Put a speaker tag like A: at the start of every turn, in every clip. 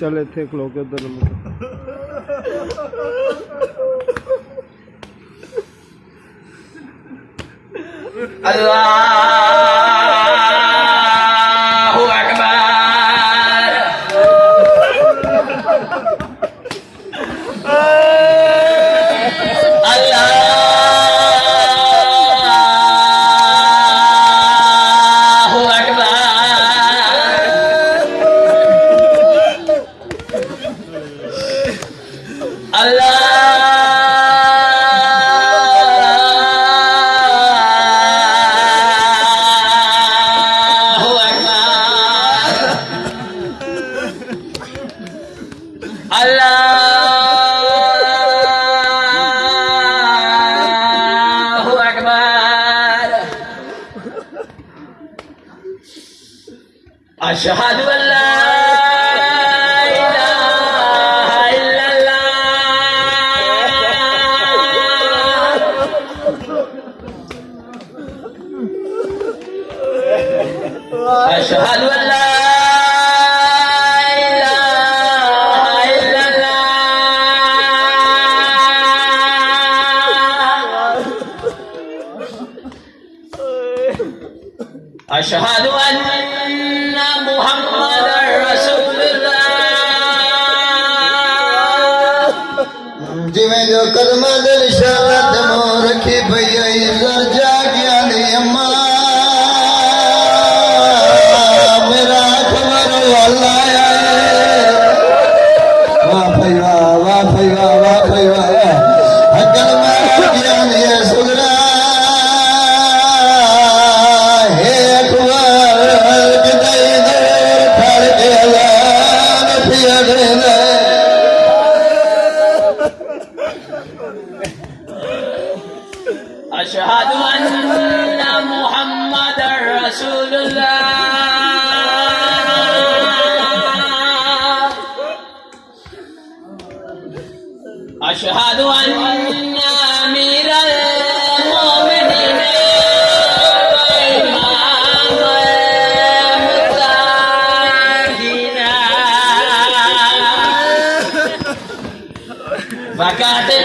A: ਚੱਲ ਇੱਥੇ ਖਲੋ ਕੇ ਉਧਰ ਨੂੰ ਮੂੰਹ
B: اشہد اللہ أشهد أن محمدا رسول الله. أشهد أن أمير المؤمنين وإمام المتقين فقاتل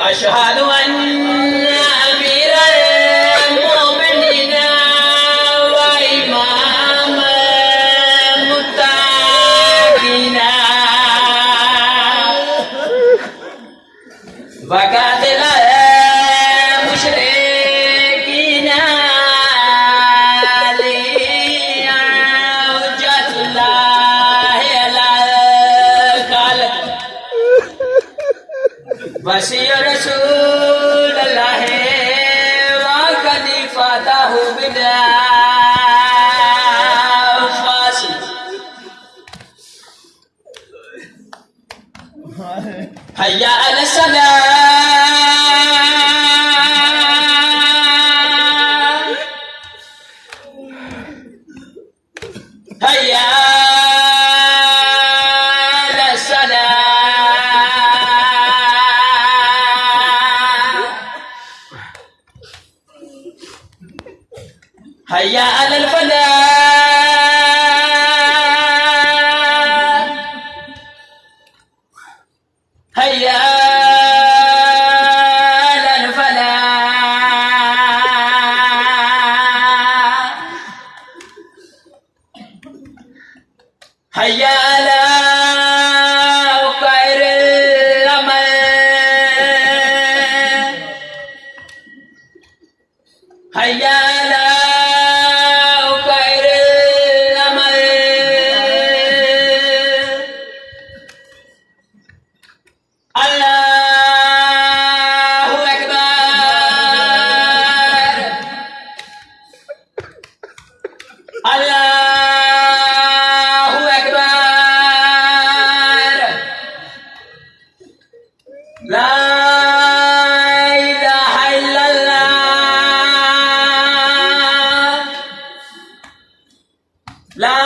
B: أشهد أن أمير المؤمنين وإمام المتقين. وقاتل المشركين لحجة الله على رسول اللہ رسول الله وخليفته بلا فاصل هيا علی السلام۔ هيا على الفلاح هيا على الفلاح هيا على لا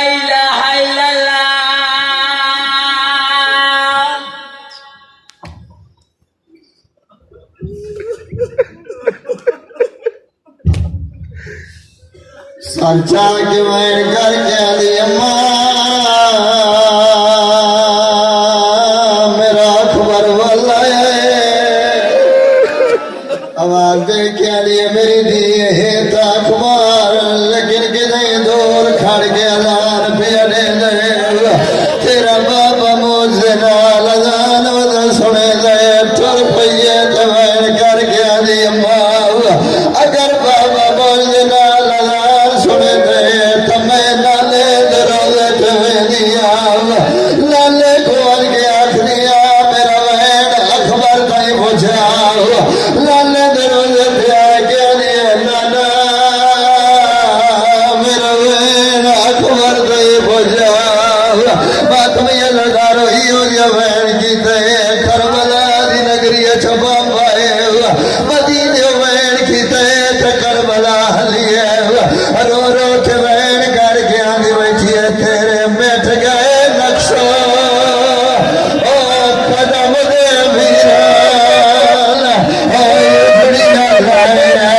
B: الہ الا اللہ
C: سچا کے میں کر کے علی میرا خبر والا ہے آواز دے کے فاطمیہ لڑارو ہیو یا بہن کی تے کربلا دی نگری چھپا پائے مدینے بہن کی تے کربلا ہلی ہے۔ رو رو کے بہن کر کے آندھی بیٹھی ہے تیرے مٹ گئے نقشو قدم دے میرا۔ او دنیا لائے۔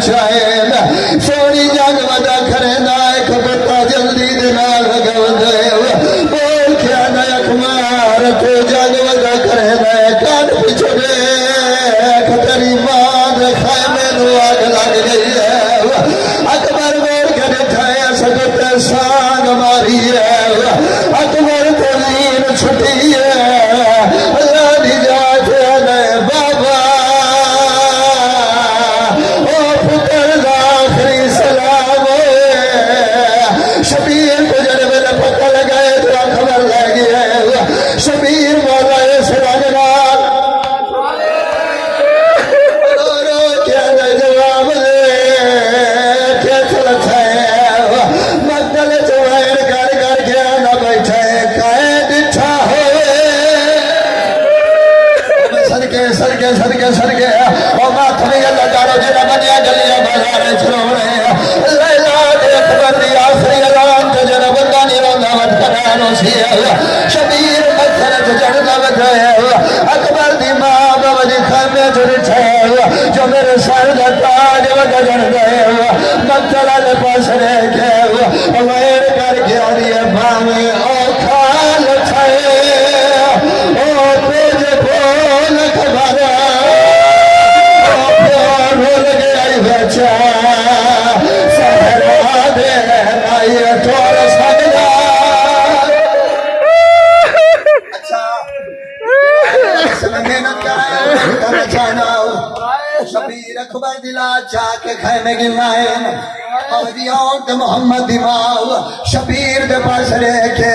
C: چائن سونی جگ ودا کھریندا اے کھپتا جلدی دے نال لگوندا حسین اولیاء محمد امام شبیر دے پاس لے کے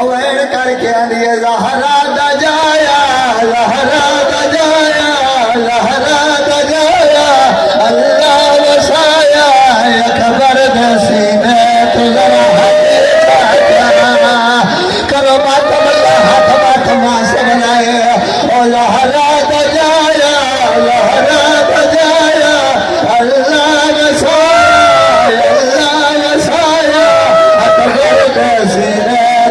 C: اوین کر کے اندیے زہرا دا جایا زہرا دا جایا زہرا دا جایا اللہ وسایا یا خبر دے سینے تو Oh, Lord, I'll die, ہاتھ بات ماں سے بنائے۔ او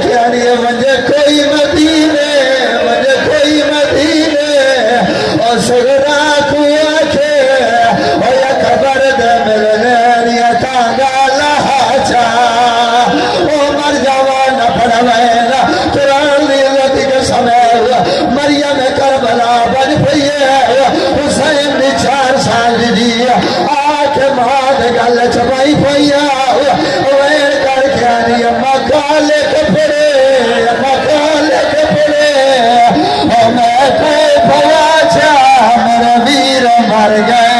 C: کیا مجھے کوئی مدینے، مجھے کوئی مدینے۔ اور سگرا کیا کے اور یہ خبر دے ملنے یا تانگا لہاچا او مر جوان پڑھوینا قرآن لیلت کے سمیل۔ مریم کربلا بن پئیے حسین نے چار سال دی۔ آنکھ مہاد گل چپائی پئیا ویر کر کے آنی امہ کالے کپے مر گئے